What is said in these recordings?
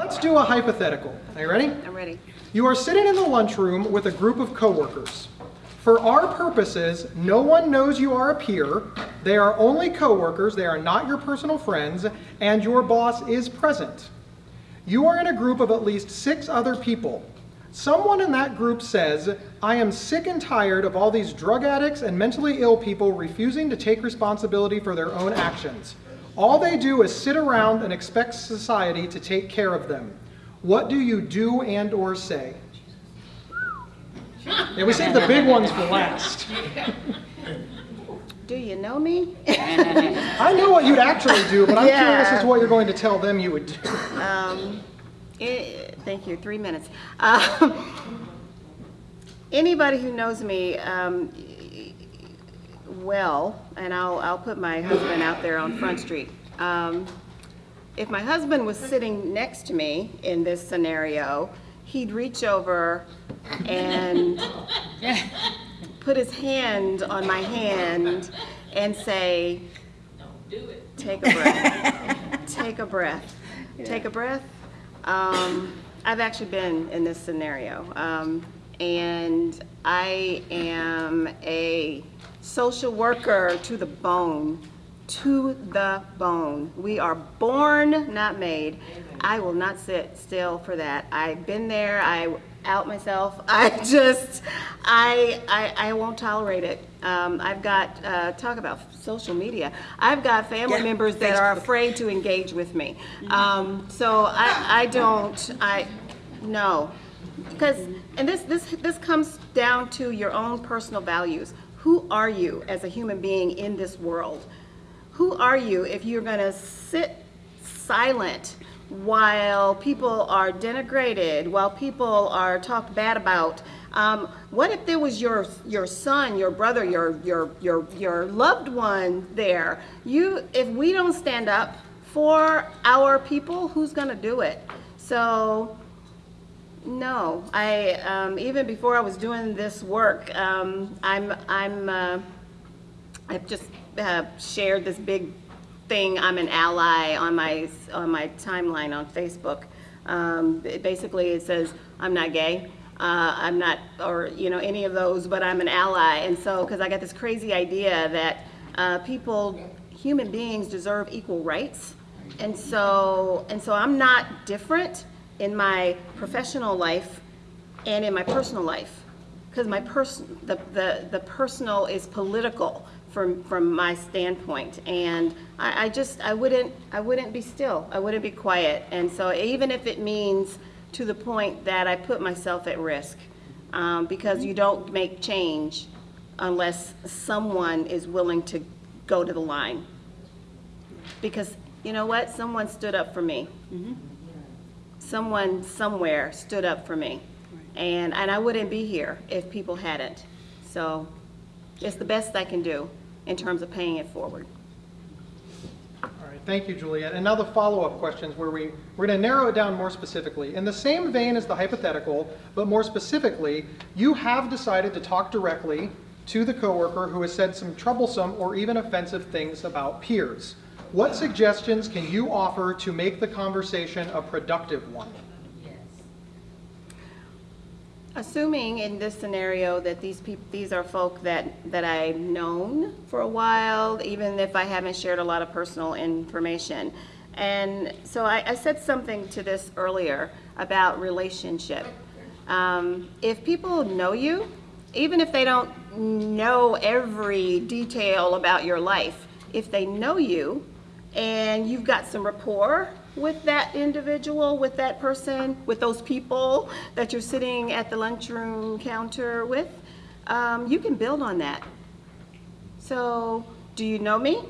Let's do a hypothetical. Are you ready? I'm ready. You are sitting in the lunchroom with a group of coworkers. For our purposes, no one knows you are a peer. They are only coworkers, they are not your personal friends, and your boss is present. You are in a group of at least six other people. Someone in that group says, I am sick and tired of all these drug addicts and mentally ill people refusing to take responsibility for their own actions. All they do is sit around and expect society to take care of them. What do you do and or say? Yeah, we saved the big ones for last. Do you know me? I know what you'd actually do, but I'm Yeah. curious as to what you're going to tell them you would do. Um, eh, thank you, three minutes. Um, anybody who knows me um, well, and I'll, I'll put my husband out there on Front Street. Um, if my husband was sitting next to me in this scenario, he'd reach over and put his hand on my hand and say, take a breath. Take a breath. Take a breath. Um, I've actually been in this scenario. Um, and I am a social worker to the bone. To the bone. We are born, not made. I will not sit still for that. I've been there. I out myself. I just, I, I, I won't tolerate it. Um, I've got, uh, talk about social media. I've got family Yeah, members that are afraid to engage with me. Um, so I, I don't, I, no. Because, and this, this, this comes down to your own personal values. Who are you as a human being in this world? Who are you if you're gonna sit silent while people are denigrated, while people are talked bad about? Um, what if there was your your son, your brother, your your your your loved one there? You, if we don't stand up for our people, who's gonna do it? So no, I um, even before I was doing this work, um, I'm I'm uh, I've just uh, shared this big thing. I'm an ally on my on my timeline on Facebook. Um, it- basically, it says I'm not gay. Uh, I'm not, or you know, any of those, but I'm an ally. And so, because I got this crazy idea that uh, people, human beings, deserve equal rights. And so, and so, I'm not different in my professional life and in my personal life. Because my person the, the the personal is political from from my standpoint. And I, I just I wouldn't I wouldn't be still. I wouldn't be quiet. And so even if it means to the point that I put myself at risk um, because you don't make change unless someone is willing to go to the line. Because you know what? Someone stood up for me someone somewhere stood up for me. And, and I wouldn't be here if people hadn't. So it's the best I can do in terms of paying it forward. All right, thank you, Juliet. And now the follow-up questions where we, we're going to narrow it down more specifically. In the same vein as the hypothetical, but more specifically, you have decided to talk directly to the coworker who has said some troublesome or even offensive things about peers. What suggestions can you offer to make the conversation a productive one? Assuming in this scenario that these people, these are folk that, that I've known for a while, even if I haven't shared a lot of personal information. And so I, I said something to this earlier about relationship. Um, if people know you, even if they don't know every detail about your life, if they know you and you've got some rapport with that individual, with that person, with those people that you're sitting at the lunchroom counter with, um, you can build on that. So, do you know me?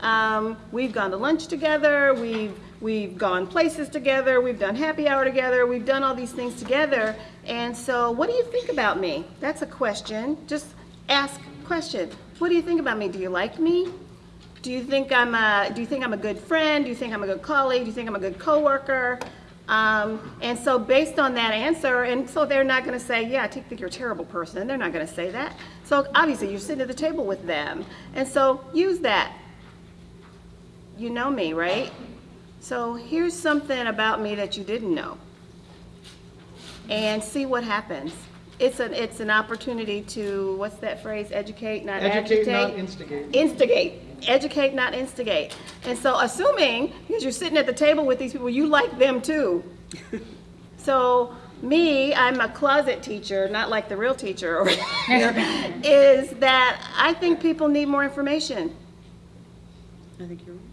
Um, we've gone to lunch together. We've we've gone places together. We've done happy hour together. We've done all these things together. And so, what do you think about me? That's a question. Just ask question. What do you think about me? Do you like me? Do you think I'm a Do you think I'm a good friend? Do you think I'm a good colleague? Do you think I'm a good coworker? Um, and so based on that answer, and so they're not going to say, yeah, I think you're a terrible person. They're not going to say that. So obviously you're sitting at the table with them. And so use that. You know me, right? So here's something about me that you didn't know. And see what happens. It's an, it's an opportunity to, what's that phrase, educate, not agitate? Educate, not instigate. Instigate, educate, not instigate. And so assuming, because you're sitting at the table with these people, you like them too. So me, I'm a closet teacher, not like the real teacher over here, is that I think people need more information. I think you're right.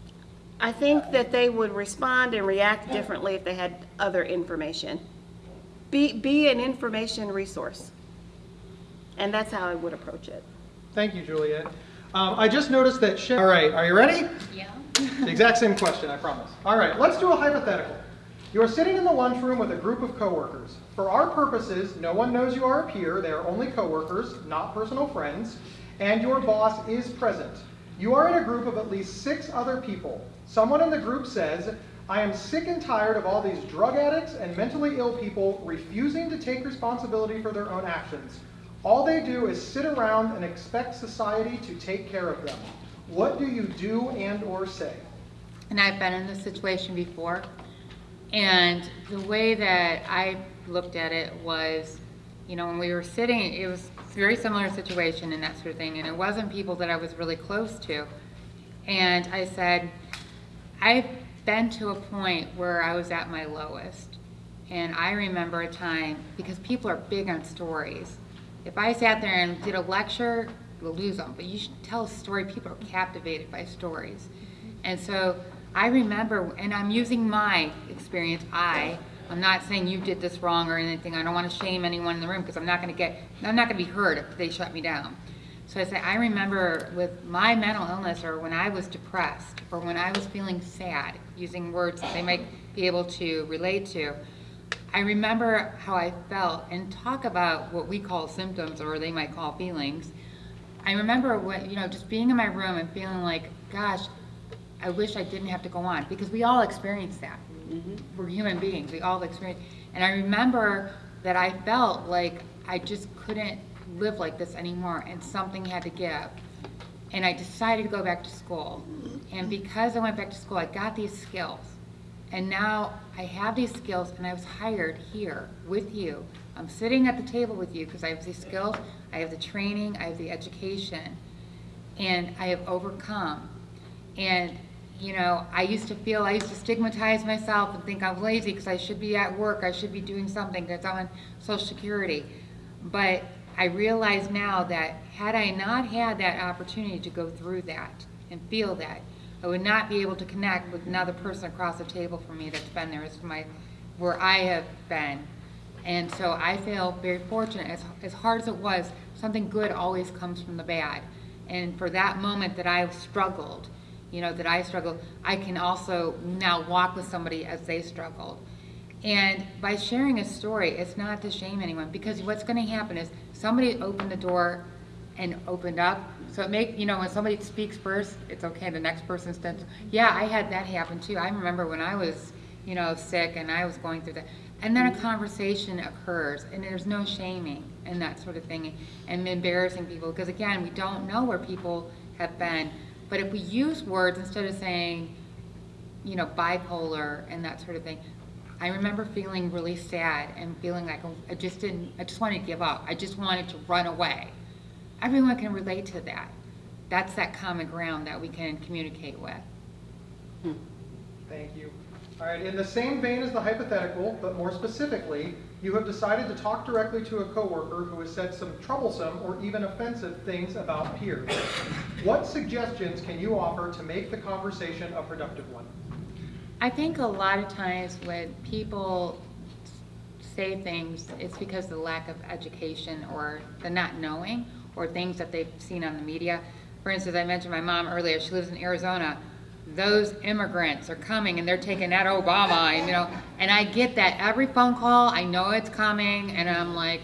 I think that they would respond and react differently if they had other information. Be, be an information resource. And that's how I would approach it. Thank you, Juliet. Um, I just noticed that, all right, are you ready? Yeah. The exact same question, I promise. All right, let's do a hypothetical. You are sitting in the lunchroom with a group of coworkers. For our purposes, no one knows you are a peer. They are only coworkers, not personal friends, and your boss is present. You are in a group of at least six other people. Someone in the group says, I am sick and tired of all these drug addicts and mentally ill people refusing to take responsibility for their own actions. All they do is sit around and expect society to take care of them. What do you do and or say? And I've been in this situation before. And the way that I looked at it was, you know, when we were sitting, it was a very similar situation and that sort of thing. And it wasn't people that I was really close to. And I said, I've been to a point where I was at my lowest. And I remember a time, because people are big on stories. If I sat there and did a lecture, you'll lose them. But you should tell a story, people are captivated by stories. And so I remember, and I'm using my experience, I, I'm not saying you did this wrong or anything. I don't want to shame anyone in the room because I'm not going to get, I'm not going to be heard if they shut me down. So I say, I remember with my mental illness or when I was depressed or when I was feeling sad, using words that they might be able to relate to, I remember how I felt and talk about what we call symptoms or they might call feelings. I remember when, you know, just being in my room and feeling like, gosh, I wish I didn't have to go on because we all experience that. Mm-hmm. We're human beings, we all experience. And I remember that I felt like I just couldn't live like this anymore and something had to give. And I decided to go back to school. And mm-hmm. because I went back to school, I got these skills. And now I have these skills and I was hired here with you. I'm sitting at the table with you because I have these skills, I have the training, I have the education, and I have overcome. And, you know, I used to feel, I used to stigmatize myself and think I'm lazy because I should be at work, I should be doing something because I'm on Social Security. But I realize now that had I not had that opportunity to go through that and feel that, I would not be able to connect with another person across the table from me that's been there, it's my, where I have been. And so I feel very fortunate, as, as hard as it was, something good always comes from the bad. And for that moment that I struggled, you know, that I struggled, I can also now walk with somebody as they struggled. And by sharing a story, it's not to shame anyone, because what's gonna happen is somebody opened the door and opened up. So it make, you know, when somebody speaks first, it's okay, the next person done. Yeah, I had that happen too. I remember when I was, you know, sick and I was going through that. And then a conversation occurs and there's no shaming and that sort of thing and embarrassing people, because again, we don't know where people have been. But if we use words instead of saying, you know, bipolar and that sort of thing. I remember feeling really sad and feeling like I just didn't, I just wanted to give up. I just wanted to run away. Everyone can relate to that. That's that common ground that we can communicate with. Hmm. Thank you. All right, in the same vein as the hypothetical, but more specifically, you have decided to talk directly to a coworker who has said some troublesome or even offensive things about peers. What suggestions can you offer to make the conversation a productive one? I think a lot of times when people say things, it's because of the lack of education or the not knowing or things that they've seen on the media. For instance, I mentioned my mom earlier, she lives in Arizona. Those immigrants are coming and they're taking that Obama, and you know, and I get that every phone call, I know it's coming, and I'm like,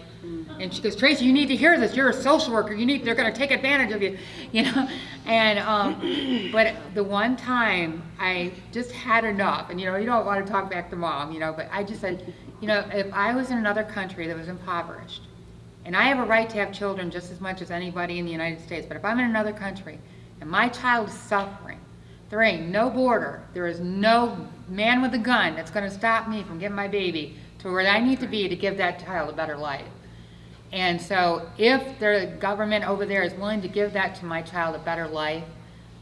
and she goes, Tracy, you need to hear this. You're a social worker. You need. They're going to take advantage of you, you know. And um, but the one time I just had enough, and you know, you don't want to talk back to mom, you know. But I just said, you know, if I was in another country that was impoverished, and I have a right to have children just as much as anybody in the United States, but if I'm in another country and my child is suffering, there ain't no border. There is no man with a gun that's gonna stop me from getting my baby to where I need to be to give that child a better life. And so if the government over there is willing to give that to my child a better life,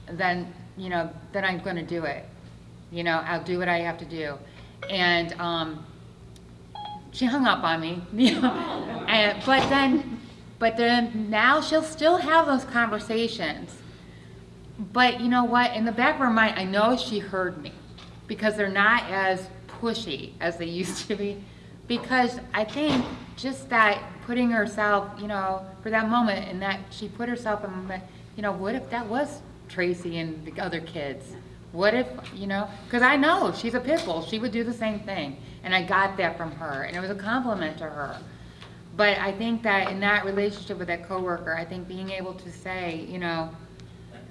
then, you know, then I'm gonna do it. You know, I'll do what I have to do. And, um, she hung up on me, and, but then, but then now she'll still have those conversations. But you know what? In the back of her mind, I know she heard me because they're not as pushy as they used to be. Because I think just that putting herself, you know, for that moment, and that she put herself in, you know, what if that was Tracy and the other kids? What if, you know, because I know she's a pit bull. She would do the same thing. And I got that from her, and it was a compliment to her. But I think that in that relationship with that coworker, I think being able to say, you know,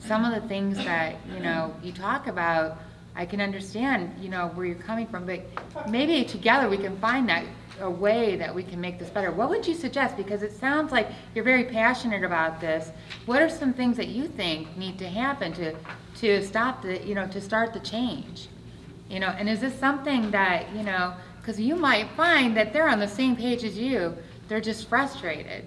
some of the things that, you know, you talk about, I can understand, you know, where you're coming from, but maybe together we can find that, a way that we can make this better. What would you suggest? Because it sounds like you're very passionate about this. What are some things that you think need to happen to, to stop the, you know, to start the change? You know, and is this something that, you know, because you might find that they're on the same page as you, they're just frustrated.